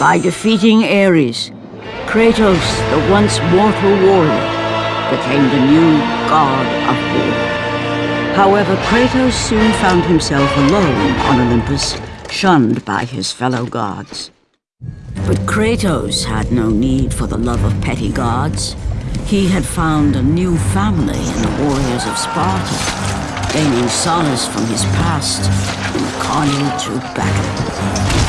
By defeating Ares, Kratos, the once mortal warrior, became the new god of war. However, Kratos soon found himself alone on Olympus, shunned by his fellow gods. But Kratos had no need for the love of petty gods. He had found a new family in the warriors of Sparta, gaining solace from his past the carnage of battle.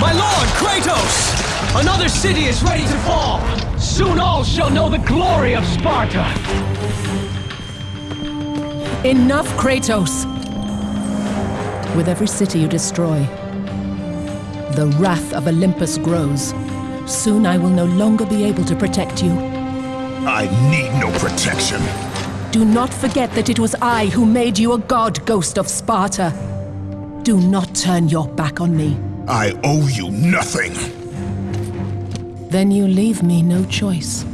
My lord, Kratos! Another city is ready to fall! Soon all shall know the glory of Sparta! Enough, Kratos! With every city you destroy, the wrath of Olympus grows. Soon I will no longer be able to protect you. I need no protection. Do not forget that it was I who made you a god, Ghost of Sparta. Do not turn your back on me. I owe you nothing. Then you leave me no choice.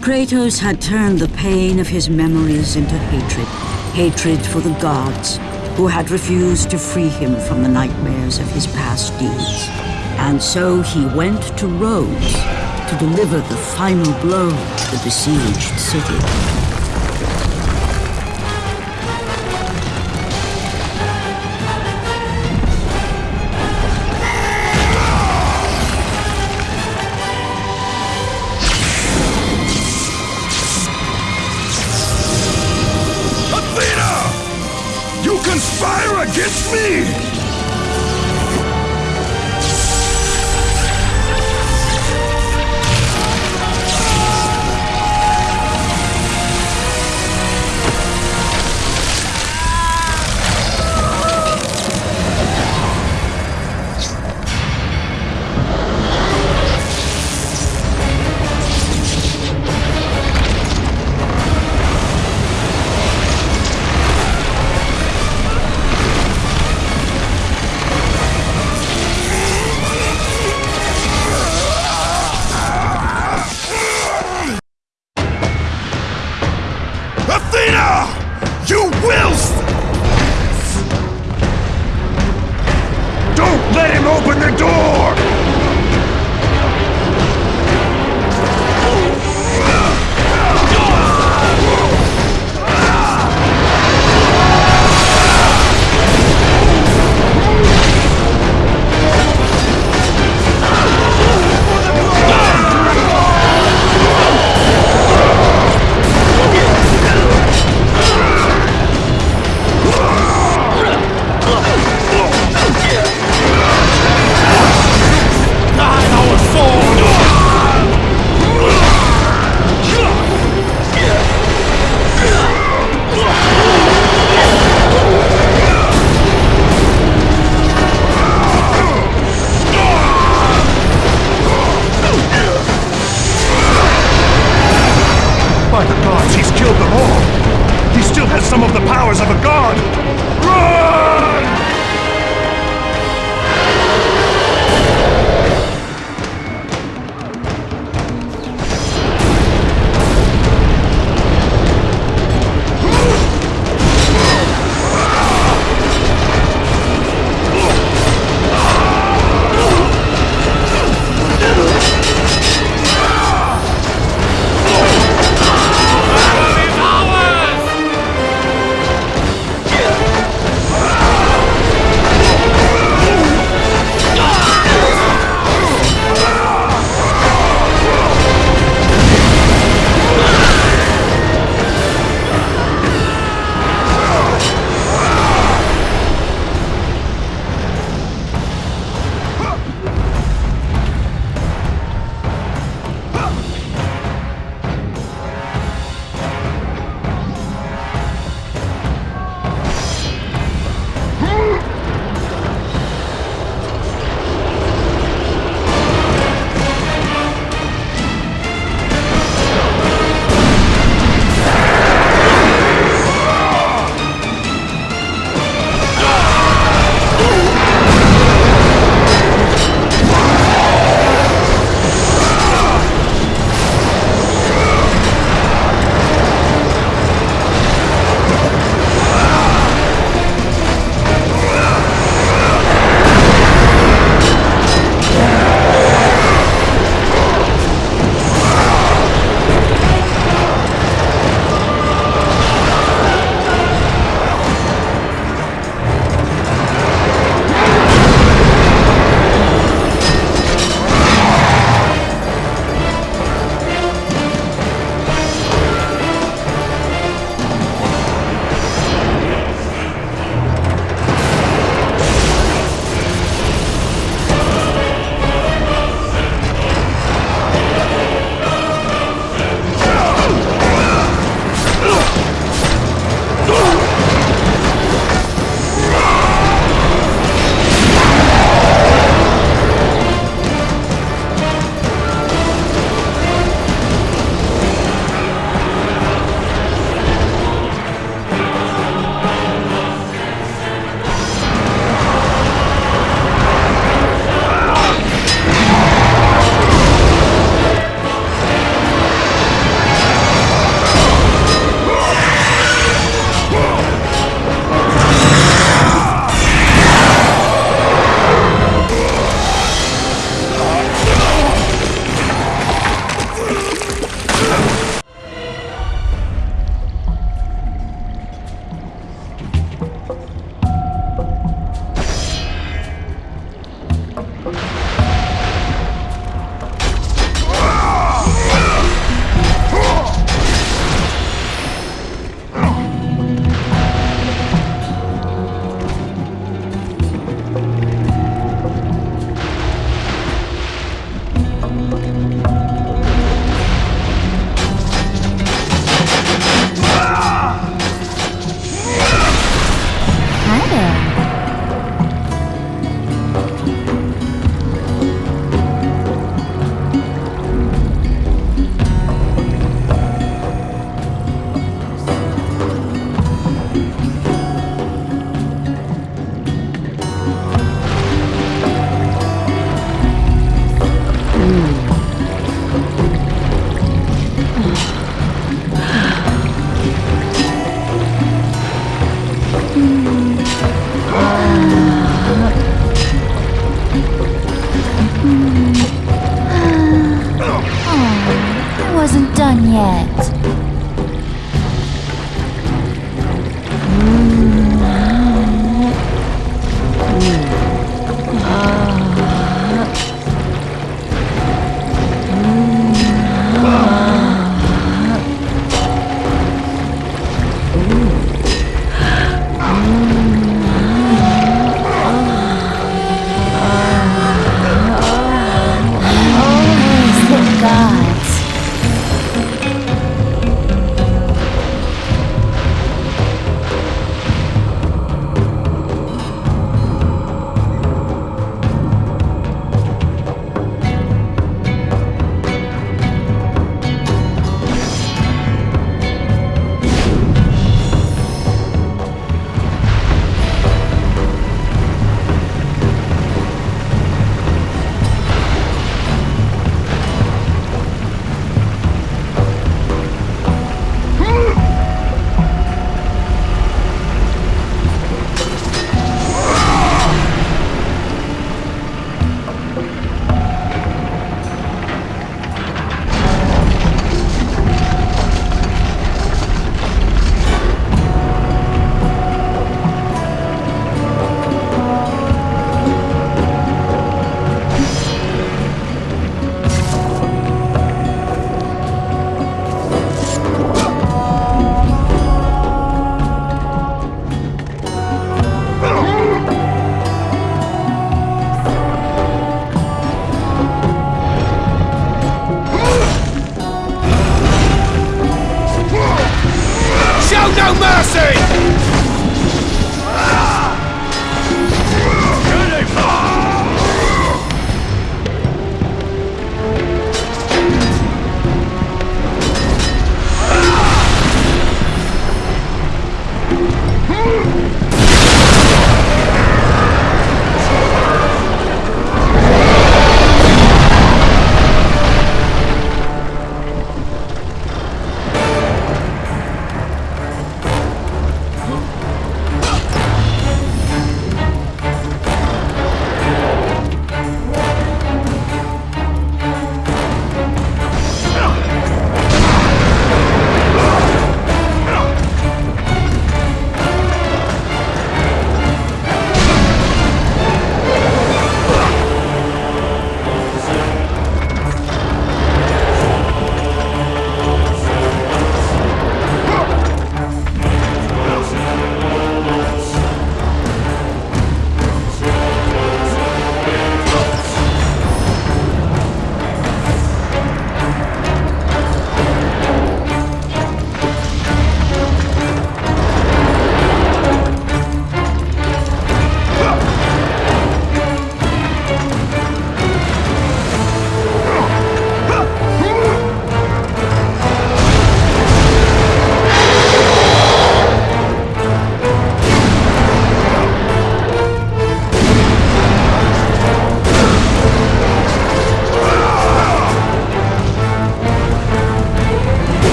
Kratos had turned the pain of his memories into hatred. Hatred for the gods, who had refused to free him from the nightmares of his past deeds. And so he went to Rhodes to deliver the final blow to the besieged city.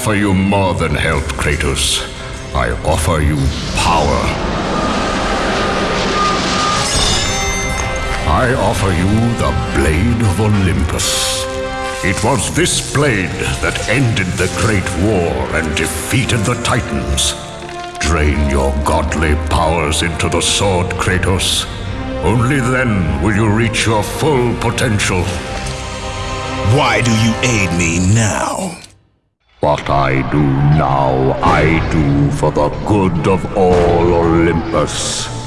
Offer you more than help, Kratos. I offer you power. I offer you the Blade of Olympus. It was this blade that ended the Great War and defeated the Titans. Drain your godly powers into the sword, Kratos. Only then will you reach your full potential. Why do you aid me now? What I do now, I do for the good of all Olympus.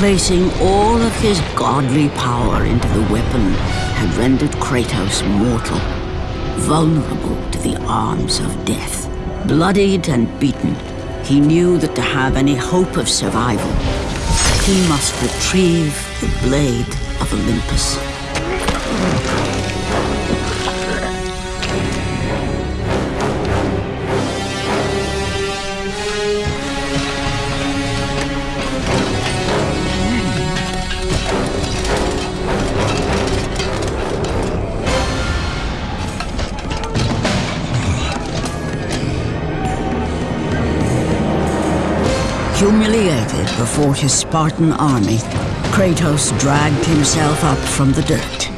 Placing all of his godly power into the weapon had rendered Kratos mortal, vulnerable to the arms of death. Bloodied and beaten, he knew that to have any hope of survival, he must retrieve the blade of Olympus. Before his Spartan army, Kratos dragged himself up from the dirt.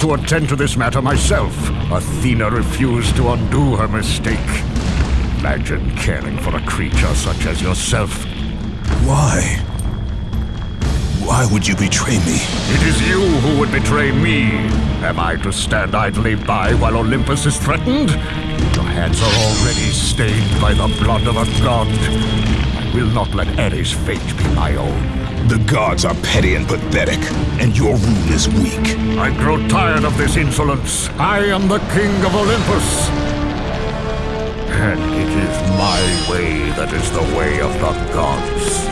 To attend to this matter myself. Athena refused to undo her mistake. Imagine caring for a creature such as yourself. Why? Why would you betray me? It is you who would betray me. Am I to stand idly by while Olympus is threatened? Your hands are already stained by the blood of a god. I will not let Ares' fate be my own. The gods are petty and pathetic, and your rule is weak. I grow tired of this insolence. I am the king of Olympus. And it is my way that is the way of the gods.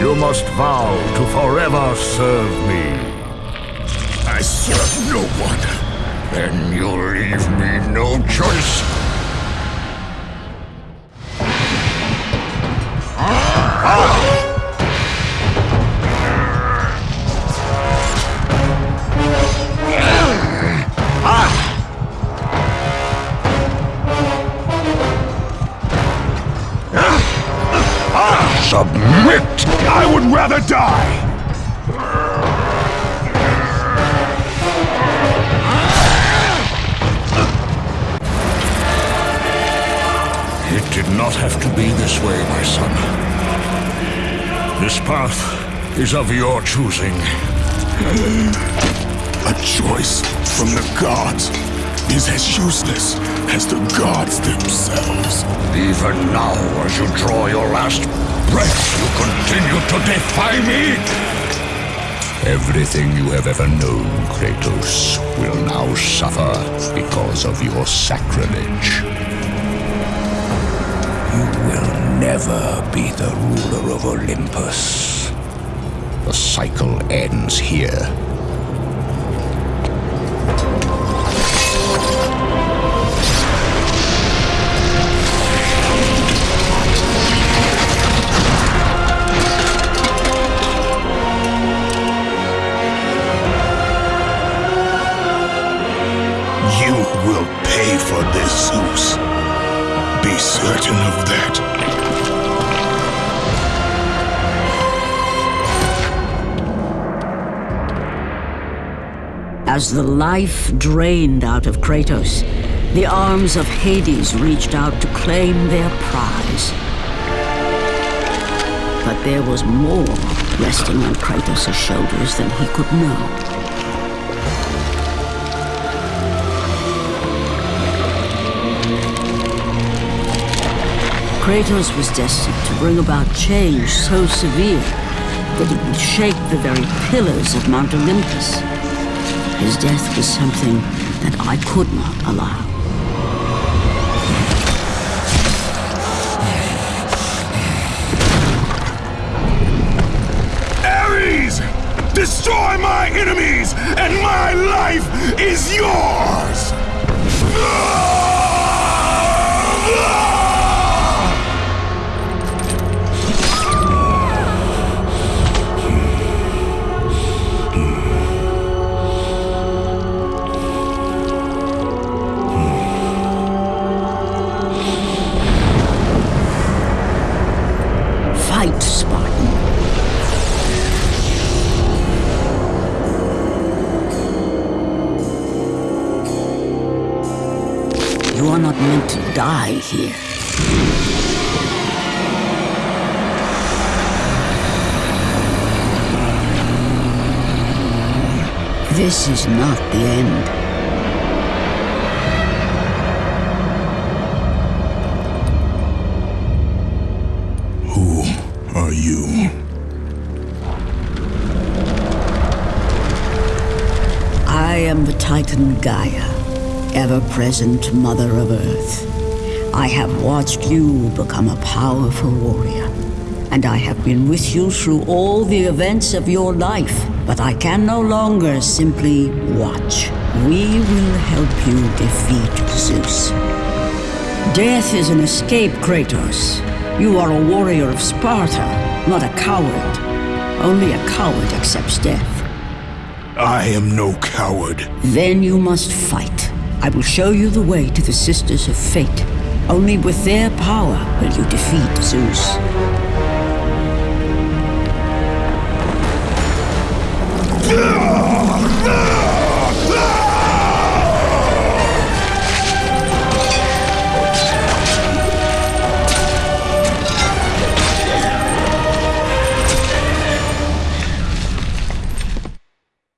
You must vow to forever serve me. I serve no one. Then you'll leave me no choice. Is of your choosing. A choice from the gods is as useless as the gods themselves. Even now, as you draw your last breath, you continue to defy me? Everything you have ever known, Kratos, will now suffer because of your sacrilege. You will never be the ruler of Olympus. Cycle ends here. As the life drained out of Kratos, the arms of Hades reached out to claim their prize. But there was more resting on Kratos' shoulders than he could know. Kratos was destined to bring about change so severe that it would shake the very pillars of Mount Olympus. His death was something that I could not allow. Ares! Destroy my enemies, and my life is yours! You are not meant to die here. This is not the end. Who are you? I am the Titan Gaia, ever present Mother of Earth. I have watched you become a powerful warrior, and I have been with you through all the events of your life. But I can no longer simply watch. We will help you defeat Zeus. Death is an escape, Kratos. You are a warrior of Sparta, not a coward. Only a coward accepts death. I am no coward. Then you must fight. I will show you the way to the Sisters of Fate. Only with their power will you defeat Zeus.